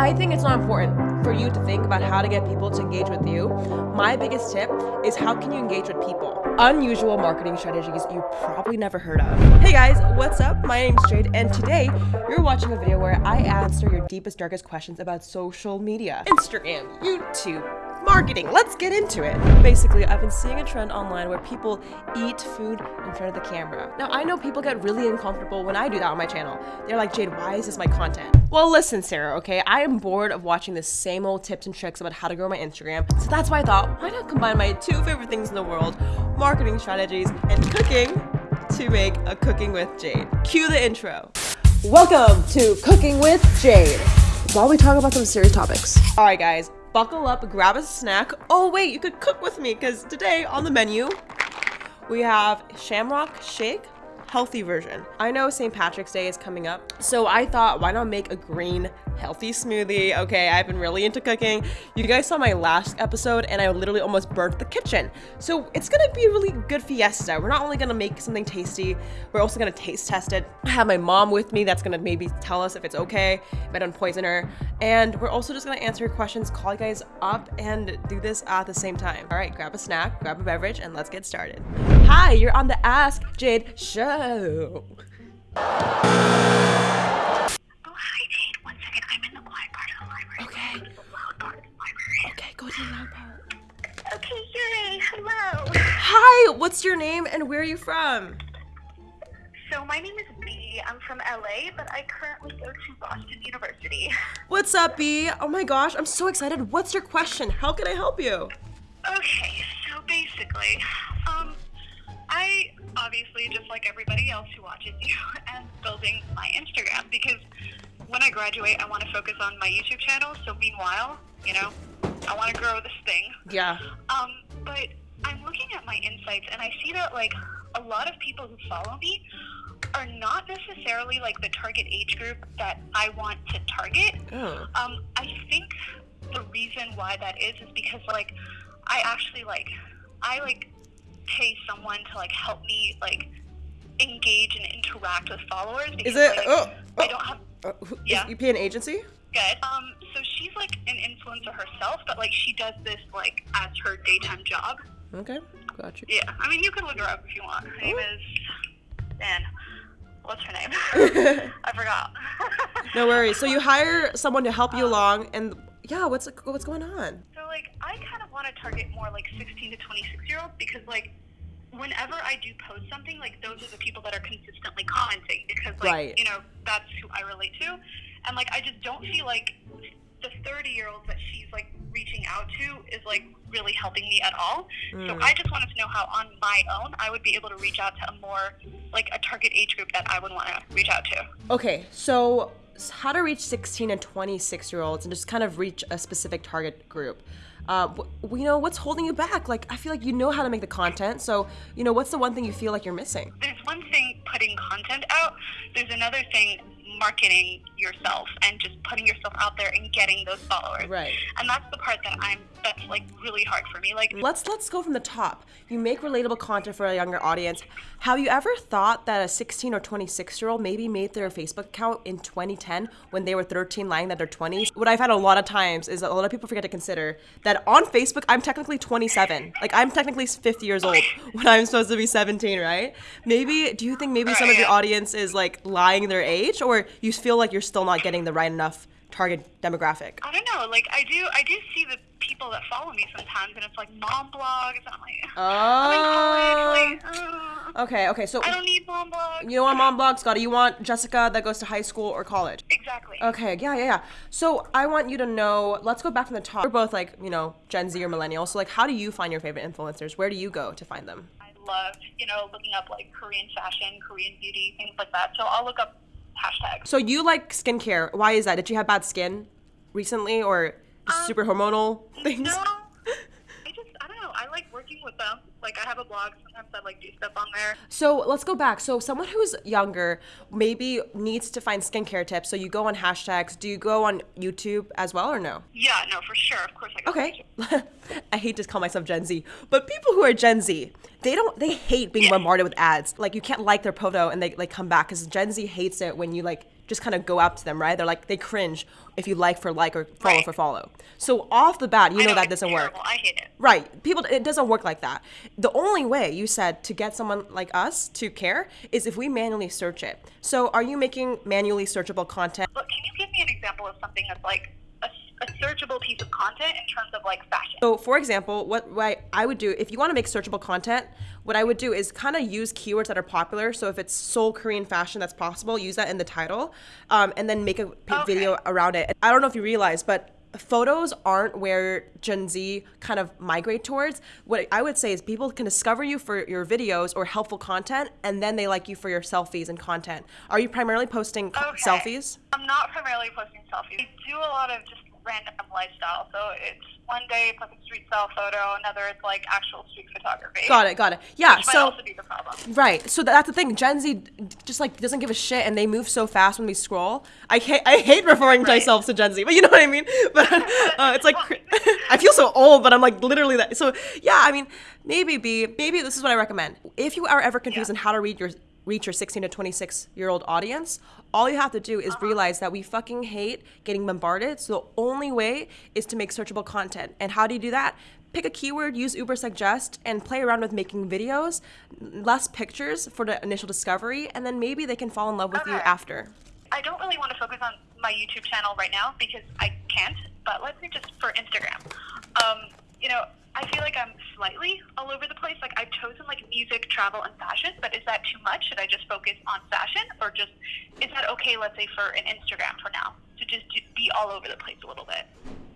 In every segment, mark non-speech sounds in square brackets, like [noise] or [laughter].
I think it's not important for you to think about how to get people to engage with you. My biggest tip is how can you engage with people? Unusual marketing strategies you probably never heard of. Hey guys, what's up? My name's Jade, and today you're watching a video where I answer your deepest, darkest questions about social media Instagram, YouTube, marketing. Let's get into it. Basically, I've been seeing a trend online where people eat food in front of the camera. Now, I know people get really uncomfortable when I do that on my channel. They're like, Jade, why is this my content? Well, listen, Sarah, okay? I am bored of watching the same old tips and tricks about how to grow my Instagram. So that's why I thought, why not combine my two favorite things in the world, marketing strategies and cooking, to make a Cooking with Jade. Cue the intro. Welcome to Cooking with Jade. While we talk about some serious topics. All right, guys, buckle up, grab a snack. Oh, wait, you could cook with me because today on the menu, we have shamrock shake healthy version. I know St. Patrick's Day is coming up, so I thought why not make a green healthy smoothie? Okay, I've been really into cooking. You guys saw my last episode and I literally almost burnt the kitchen. So it's gonna be a really good fiesta. We're not only gonna make something tasty, we're also gonna taste test it. I have my mom with me that's gonna maybe tell us if it's okay, if I don't poison her. And we're also just gonna answer your questions, call you guys up and do this at the same time. All right, grab a snack, grab a beverage, and let's get started. Hi, you're on the Ask Jade show. Go to the loud part. Okay, yay. Hello. Hi, what's your name and where are you from? So, my name is B. I'm from LA, but I currently go to Boston University. What's up, B? Oh my gosh, I'm so excited. What's your question? How can I help you? Okay, so basically, um, I obviously, just like everybody else who watches you, [laughs] am building my Instagram because when I graduate, I want to focus on my YouTube channel. So, meanwhile, you know, I want to grow this thing. Yeah. Um, but I'm looking at my insights and I see that like a lot of people who follow me are not necessarily like the target age group that I want to target. Oh. Um, I think the reason why that is is because like I actually like I like pay someone to like help me like engage and interact with followers because Is it? like, Oh, I oh. don't have Uh, who- is- Yeah. You pay an agency? Good. Um, so she's like an influencer herself, but like she does this like as her daytime job. Okay, gotcha. Yeah, I mean you can look her up if you want. Her name is Dan. What's her name? [laughs] I forgot. [laughs] No worries. So you [laughs] hire someone to help you along, and yeah, what's what's going on? So like I kind of want to target more like 16 to 26 year olds because like whenever I do post something, like those are the people that are consistently commenting because like Right. you know that's who I relate to, and like I just don't feel like the 30 year olds that she's like reaching out to is like really helping me at all. So Mm. I just wanted to know how on my own I would be able to reach out to a more like a target age group that I would want to reach out to. Okay, so how to reach 16 and 26 year olds and just kind of reach a specific target group. Uh, you know, what's holding you back? Like, I feel like you know how to make the content. So, you know, what's the one thing you feel like you're missing? there's one thing putting content out there's another thing marketing yourself and just putting yourself out there and getting those followers Right. and that's the part that i'm that's like really hard for me like Let's let's go from the top. You make relatable content for a younger audience. Have you ever thought that a 16 or 26 year old maybe made their Facebook account in 2010 when they were 13 lying that they're 20? What I've had a lot of times is that a lot of people forget to consider that on Facebook I'm technically 27. Like I'm technically 50 years old [laughs] when I'm supposed to be 17, right? Maybe do you think maybe some of your audience is like lying their age or you feel like you're still not getting the right enough target demographic? i don't know like i do i do see the people that follow me sometimes and it's like mom blogs and i'm like i'm in college like uh, Okay, okay. So i don't need mom blogs You know what, mom blogs, Scotty? You want Jessica that goes to high school or college? exactly Okay, yeah, yeah, yeah. So I want you to know. Let's go back from the top. We're both like, you know, Gen Z or millennials. So like, how do you find your favorite influencers? Where do you go to find them? i love you know looking up like korean fashion korean beauty things like that so i'll look up hashtags So you like skincare? Why is that? Did you have bad skin recently, or just um, super hormonal things? No, [laughs] I just I don't know. I like working with them. Like I have a blog. Sometimes I like do stuff on there. So let's go back. So someone who's younger maybe needs to find skincare tips. So you go on hashtags. Do you go on YouTube as well, or no? Yeah, no, for sure. Of course I go. Okay. [laughs] I hate to call myself Gen Z, but people who are Gen Z, they don't they hate being bombarded with ads. Like you can't like their photo and they like come back because Gen Z hates it when you like just kind of go out to them, right? They're like they cringe if you like for like or follow Right. for follow. So off the bat, you I know, that doesn't work. I hate it. Right. People it doesn't work like that. The only way you said to get someone like us to care is if we manually search it. So are you making manually searchable content? Look, can you give me an example of something that's like a, searchable piece of content in terms of like fashion? So for example, what, what I would do if you want to make searchable content, what I would do is kind of use keywords that are popular. So if it's Seoul Korean fashion that's possible, use that in the title, um, and then make a p- Okay. video around it. I don't know if you realize, but photos aren't where Gen Z kind of migrate towards. What I would say is people can discover you for your videos or helpful content, and then they like you for your selfies and content. Are you primarily posting Okay. selfies? I'm not primarily posting selfies. I do a lot of just random lifestyle. So it's one day it's like a street style photo, another it's like actual street photography. Got it, got it. Yeah, Which might so also be the problem. Right. So that's the thing. Gen Z just like doesn't give a shit, and they move so fast when we scroll. I hate I hate referring Right. myself to Gen Z, but you know what I mean. [laughs] But uh, it's like [laughs] I feel so old, but I'm like literally that. So yeah, I mean, maybe be maybe this is what I recommend. If you are ever confused Yeah. on how to read your reach your 16 to 26 year old audience, all you have to do is realize that we fucking hate getting bombarded. So the only way is to make searchable content. And how do you do that? Pick a keyword, use Ubersuggest, and play around with making videos, less pictures for the initial discovery, and then maybe they can fall in love with you after. I don't really want to focus on my YouTube channel right now because I can't. But let's say just for Instagram, um, you know, I feel like I'm slightly all over the place. Like I've chosen like music, travel, and fashion. But is that too much? Should I just focus on fashion, or just is that okay? Let's say for an Instagram for now to just be all over the place a little bit.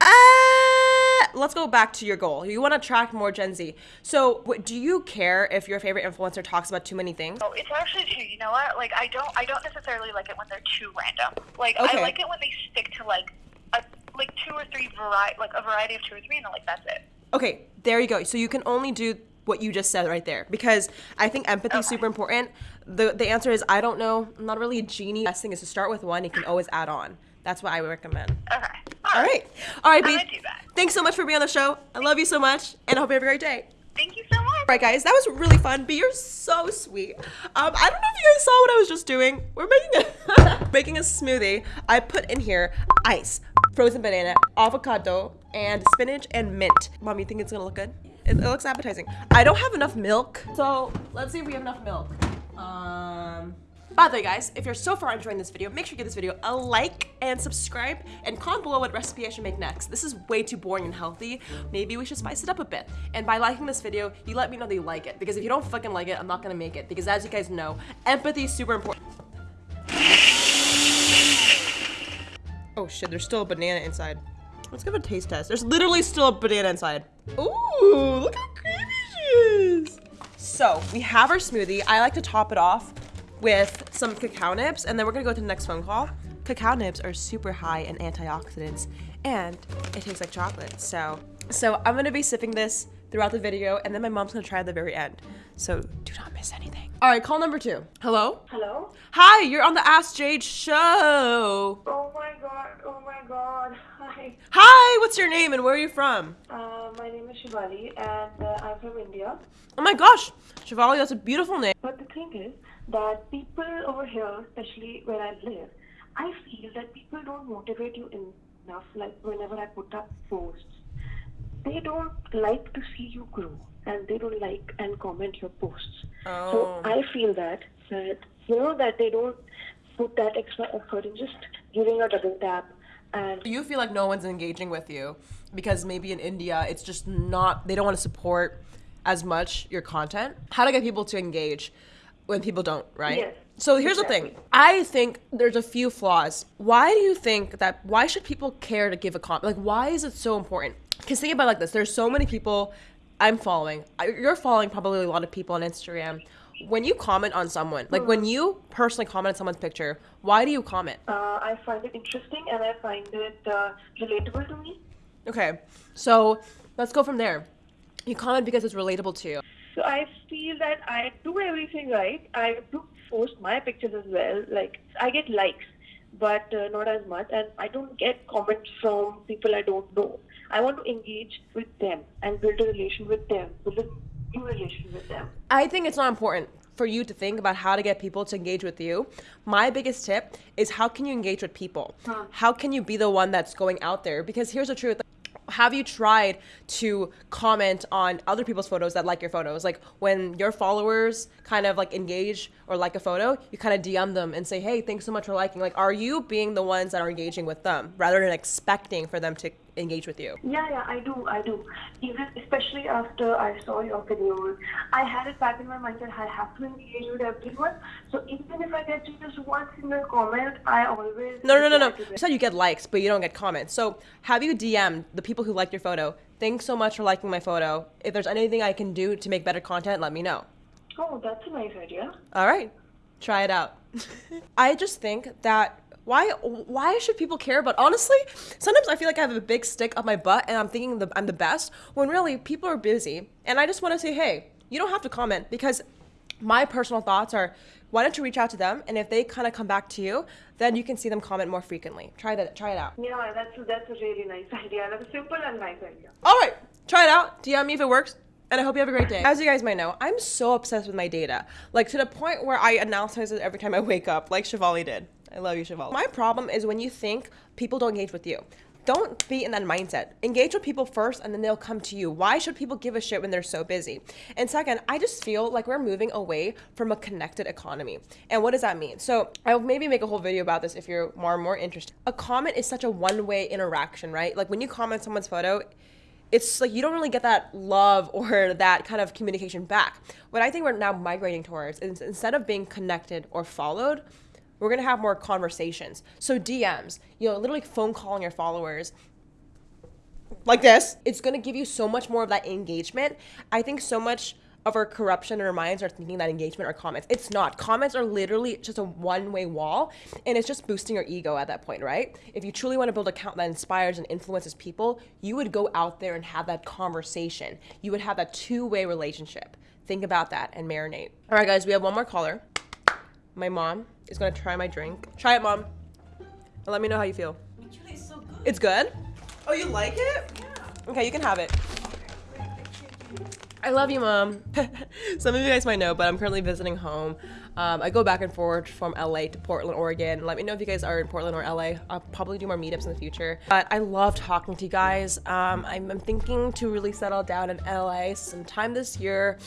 Uh, let's go back to your goal. You want to attract more Gen Z. So, what, do you care if your favorite influencer talks about too many things? Oh, it's actually too. You know what? Like I don't. I don't necessarily like it when they're too random. Like Okay. I like it when they stick to like a like two or three variety, like a variety of two or three, and then like that's it. Okay, there you go. So you can only do what you just said right there because I think empathy is Okay. super important. The the answer is I don't know. I'm not really a genie. Best thing is to start with one. You can always add on. That's what I would recommend. Okay. All right. All right, B. gonna do that. Thanks so much for being on the show. I love you so much, and I hope you have a great day. Thank you so much. All right, guys, that was really fun. B, you're so sweet. Um, I don't know if you guys saw what I was just doing. We're making a [laughs] making a smoothie. I put in here ice, frozen banana, avocado, and spinach and mint. Mom, you think it's gonna look good? It, it looks appetizing. I don't have enough milk, so let's see if we have enough milk. Um. By the way, guys, if you're so far enjoying this video, make sure you give this video a like and subscribe and comment below what recipe I should make next. This is way too boring and healthy. Maybe we should spice it up a bit. And by liking this video, you let me know that you like it. Because if you don't fucking like it, I'm not gonna make it. Because as you guys know, empathy is super important. Oh shit, there's still a banana inside. Let's give it a taste test. There's literally still a banana inside. Ooh, look how creamy she is. So we have our smoothie. I like to top it off with some cacao nibs, and then we're gonna go to the next phone call. Cacao nibs are super high in antioxidants, and it tastes like chocolate. So, so I'm gonna be sipping this throughout the video, and then my mom's gonna try at the very end. So do not miss anything. All right, call number two. Hello. Hello? Hi, you're on the Ask Jade show. Oh my god, oh my god. Hi. Hi, what's your name and where are you from? Uh, my name is Shivali and uh, I'm from India. Oh my gosh, Shivali, that's a beautiful name. But the thing is that people over here, especially where I live, I feel that people don't motivate you enough. Like whenever I put up posts, they don't like to see you grow and they don't like and comment your posts. Oh. So I feel that that you know that they don't put that extra effort in just giving a double tap and You feel like no one's engaging with you because maybe in India it's just not, they don't want to support as much your content. How to get people to engage when people don't, right? Yes, So here's the thing. I think there's a few flaws. Why do you think that, why should people care to give a comment? Like, why is it so important? Because think about it like this there's so many people I'm following. You're following probably a lot of people on Instagram. When you comment on someone, like when you personally comment on someone's picture, why do you comment? uh, I find it interesting and I find it uh, relatable to me. Okay, so let's go from there. You comment because it's relatable to you. So I feel that I do everything right. I do post my pictures as well. Like I get likes, but uh, not as much, and I don't get comments from people I don't know. I want to engage with them and build a relation with them, build a new relation with them. I think it's not important for you to think about how to get people to engage with you, my biggest tip is how can you engage with people? How can you be the one that's going out there? Because here's the truth have you tried to comment on other people's photos that like your photos? Like when your followers kind of like engage or like a photo you kind of dm them and say hey thanks so much for liking. Like are you being the ones that are engaging with them rather than expecting for them to engage with you? Yeah, yeah, I do, I do. Even especially after I saw your videos, I had it back in my mind that I have to engage with everyone. So even if I get just one single comment, I always no no no no. you said you get likes but you don't get comments. So have you dm'd the people who liked your photo? Thanks so much for liking my photo. If there's anything i can do to make better content let me know. Oh, that's a nice idea. All right, try it out. [laughs] I just think that why why should people care about honestly sometimes i feel like i have a big stick up my butt and i'm thinking the, i'm the best when really people are busy and i just want to say hey you don't have to comment because my personal thoughts are why don't you reach out to them and if they kind of come back to you then you can see them comment more frequently try that try it out Yeah, that's a, that's a really nice idea. That's a simple and nice idea. all right, try it out. DM me if it works. And I hope you have a great day. As you guys might know, I'm so obsessed with my data. Like to the point where I analyze it every time I wake up, like Shivali did. I love you, Shivali. My problem is when you think people don't engage with you. Don't be in that mindset. Engage with people first and then they'll come to you. Why should people give a shit when they're so busy? And second, I just feel like we're moving away from a connected economy. And what does that mean? So I'll maybe make a whole video about this if you're more more interested. A comment is such a one-way interaction, right? Like when you comment someone's photo, it's like you don't really get that love [laughs] or that kind of communication back. What I think we're now migrating towards is instead of being connected or followed, we're gonna have more conversations. So DMs, you know, literally phone calling your followers like this, it's gonna give you so much more of that engagement. I think so much of our corruption in our minds are thinking that engagement are comments. It's not. Comments are literally just a one way wall, and it's just boosting your ego at that point, right? If you truly want to build an account that inspires and influences people, you would go out there and have that conversation. You would have that two way relationship. Think about that and marinate. All right, guys, we have one more caller. My mom is gonna try my drink. Try it, mom. And let me know how you feel. It's so good. It's good? Oh, you like it? Yeah. Okay, you can have it. I love you, mom. [laughs] Some of you guys might know, but I'm currently visiting home. Um, I go back and forth from LA to Portland, Oregon. Let me know if you guys are in Portland or LA. I'll probably do more meetups in the future. But I love talking to you guys. Um, I'm, I'm thinking to really settle down in LA sometime this year.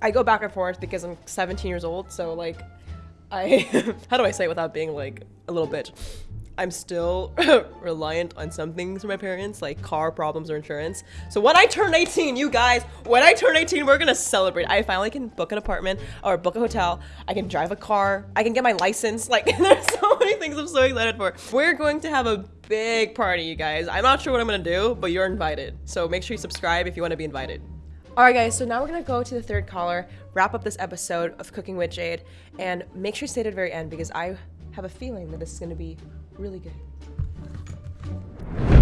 I go back and forth because I'm 17 years old, so like, I [laughs] how do I say it without being like a little bitch? I'm still [laughs] reliant on some things from my parents, like car problems or insurance. So when I turn 18, you guys, when I turn 18, we're gonna celebrate. I finally can book an apartment or book a hotel. I can drive a car. I can get my license. Like [laughs] there's so many things I'm so excited for. We're going to have a big party, you guys. I'm not sure what I'm gonna do, but you're invited. So make sure you subscribe if you want to be invited. All right, guys, so now we're gonna go to the third caller, wrap up this episode of Cooking with Jade, and make sure you stay to the very end because I have a feeling that this is gonna be really good.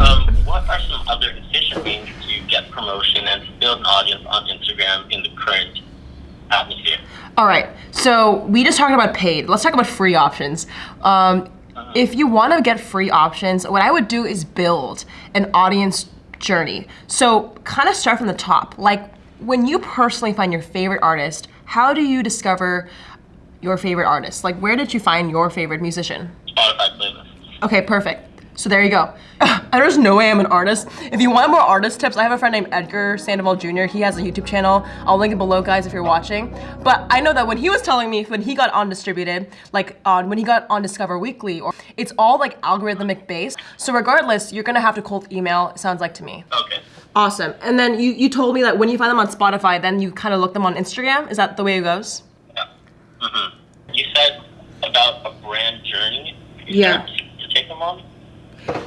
Um, what are some other efficient ways to get promotion and to build an audience on Instagram in the current atmosphere? All right, so we just talked about paid. Let's talk about free options. Um, if you want to get free options, what I would do is build an audience journey. So kind of start from the top. Like when you personally find your favorite artist, how do you discover your favorite artist? Like where did you find your favorite musician? Spotify playlist. Okay, perfect. So there you go. [sighs] There's no way I'm an artist. If you want more artist tips, I have a friend named Edgar Sandoval Jr. He has a YouTube channel. I'll link it below, guys, if you're watching. But I know that when he was telling me when he got on distributed, like on when he got on Discover Weekly, or it's all like algorithmic based. So regardless, you're gonna have to cold email. It sounds like to me. Okay. Awesome. And then you you told me that when you find them on Spotify, then you kind of look them on Instagram. Is that the way it goes? Yeah. hmm You said about a brand journey. Yeah. To take them on.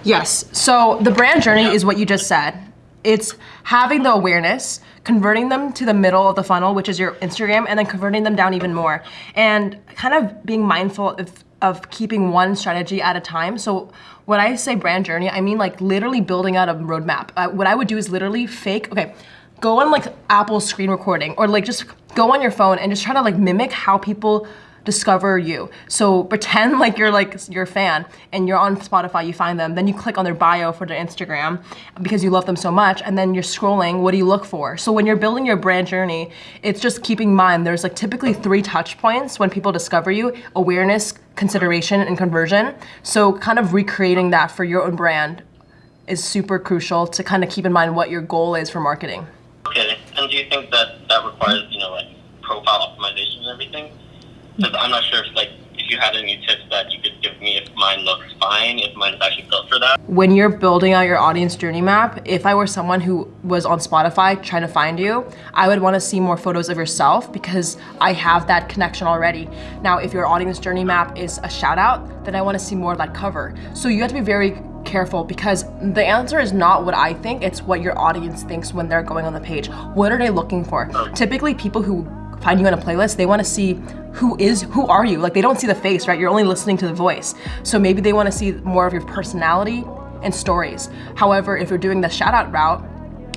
Yes. So the brand journey is what you just said. It's having the awareness, converting them to the middle of the funnel, which is your Instagram, and then converting them down even more. And kind of being mindful of, of keeping one strategy at a time. So when I say brand journey, I mean like literally building out a roadmap. Uh, what I would do is literally fake, okay, go on like Apple screen recording or like just go on your phone and just try to like mimic how people discover you. So pretend [laughs] like you're like your fan and you're on Spotify, you find them, then you click on their bio for their Instagram because you love them so much, and then you're scrolling, what do you look for? So when you're building your brand journey, it's just keeping in mind there's like typically three touch points when people discover you, awareness, consideration, and conversion. So kind of recreating that for your own brand is super crucial to kind of keep in mind what your goal is for marketing. Okay. And do you think that that requires, you know, like profile optimization and everything? Because I'm not sure if like if you had any tips that you could give me if mine looks fine, if mine is actually built for that. When you're building out your audience journey map, if I were someone who was on Spotify trying to find you, I would want to see more photos of yourself because I have that connection already. Now, if your audience journey map is a shout out, then I want to see more of that cover. So you have to be very careful because the answer is not what I think, it's what your audience thinks when they're going on the page. What are they looking for? Oh. Typically people who find you on a playlist, they want to see who is, who are you? Like they don't see the face, right? You're only listening to the voice. So maybe they want to see more of your personality and stories. However, if you're doing the shout out route,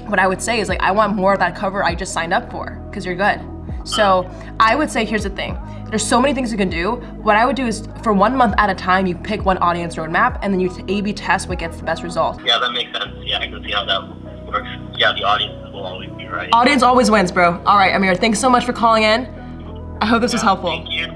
what I would say is like, I want more of that cover I just signed up for because you're good. So I would say, here's the thing. There's so many things you can do. What I would do is for one month at a time, you pick one audience roadmap and then you A-B test what gets the best result. Yeah, that makes sense. Yeah, I can see how that works. Yeah, the audience will always be right. Audience always wins, bro. All right, Amir, thanks so much for calling in. I hope this was helpful. Thank you.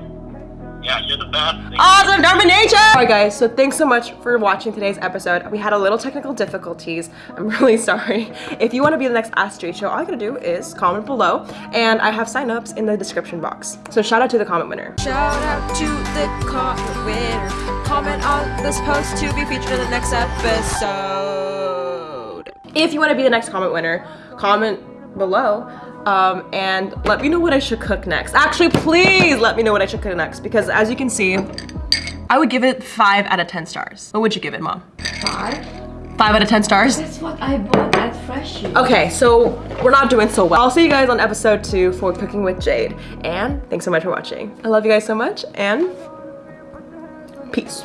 Yeah, you're the best. Thank Awesome domination! Alright guys, so thanks so much for watching today's episode. We had a little technical difficulties. [laughs] I'm really sorry. If you want to be the next Ask Jade show, all you gotta do is comment below and I have signups in the description box. So shout out to the comment winner. Shout out to the comment winner. Comment on this post to be featured in the next episode. If you want to be the next comment winner, comment below um, and let me know what I should cook next. Actually, please let me know what I should cook next because as you can see, I would give it 5 out of 10 stars. What would you give it, Mom? Five? 5 out of 10 stars? That's what I bought at Freshie. Okay, so we're not doing so well. I'll see you guys on episode 2 for Cooking with Jade. And thanks so much for watching. I love you guys so much and peace.